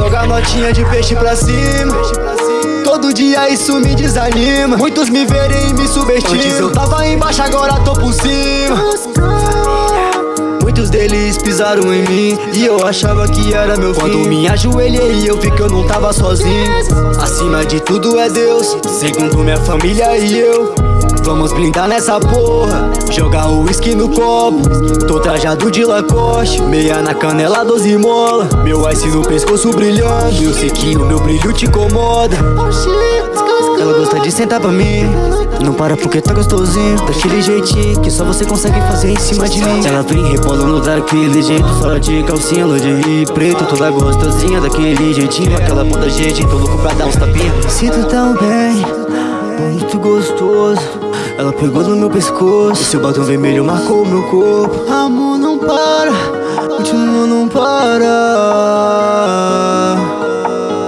Joga notinha de peixe pra cima. Todo dia isso me desanima. Muitos me verem e me subestimam. Antes eu tava embaixo, agora tô por cima. Muitos deles pisaram em mim E eu achava que era meu fim Quando me ajoelhei eu vi que eu não tava sozinho Acima de tudo é Deus Segundo minha família e eu Vamos blindar nessa porra. Jogar o uísque no copo. Tô trajado de lacoste. Meia na canela, doze mola. Meu ice no pescoço brilhando. Eu sei que o meu brilho te incomoda. Ela gosta de sentar pra mim. Não para porque tá gostosinho. Daquele jeitinho que só você consegue fazer em cima de mim. Ela vem rebolando daquele jeito Só de calcinha, de preto. Toda gostosinha daquele jeitinho. Aquela bunda gente, tô louco pra dar uns tapinhos Sinto tão bem, muito gostoso Ela pegou no meu pescoço. Seu batom vermelho marcou meu corpo. Amor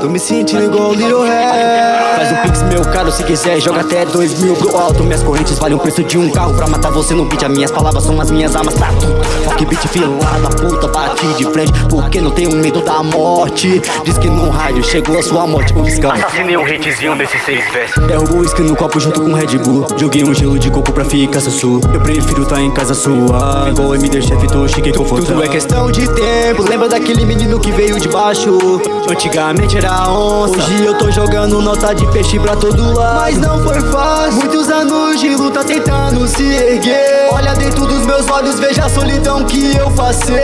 Tô me sentindo igual Little Hair Faz um pix, meu caro, se quiser Joga até dois mil pro alto. Minhas correntes valem o preço de um carro Pra matar você no beat. As minhas palavras são as minhas armas pra tu. Rock beat filada, puta, bate de frente. Porque não tenho medo da morte. Diz que no rádio chegou a sua morte. O escão Assassinei um hitzinho desse seis versos. Derrubo o uísque no copo junto com Red Bull. Joguei um gelo de coco pra ficar sussu. Eu prefiro tá em casa sua. Igual MD Chef, tô chique confortável Tudo é questão de tempo. Lembra daquele menino que veio de baixo? Antigamente era onça. Hoje eu tô jogando nota de peixe pra todo lado. Mas não foi fácil. Muitos anos de luta tentando se erguer. Olha dentro dos meus olhos, veja a solidão que eu passei.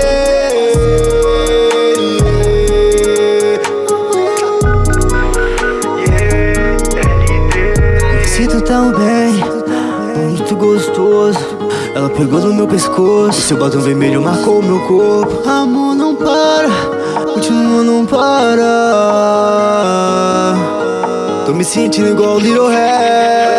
Me sinto tão bem, muito gostoso. Ela pegou no meu pescoço. Seu batom vermelho marcou meu corpo. Amor não para, continua não para. Tô me sentindo igual Little Hair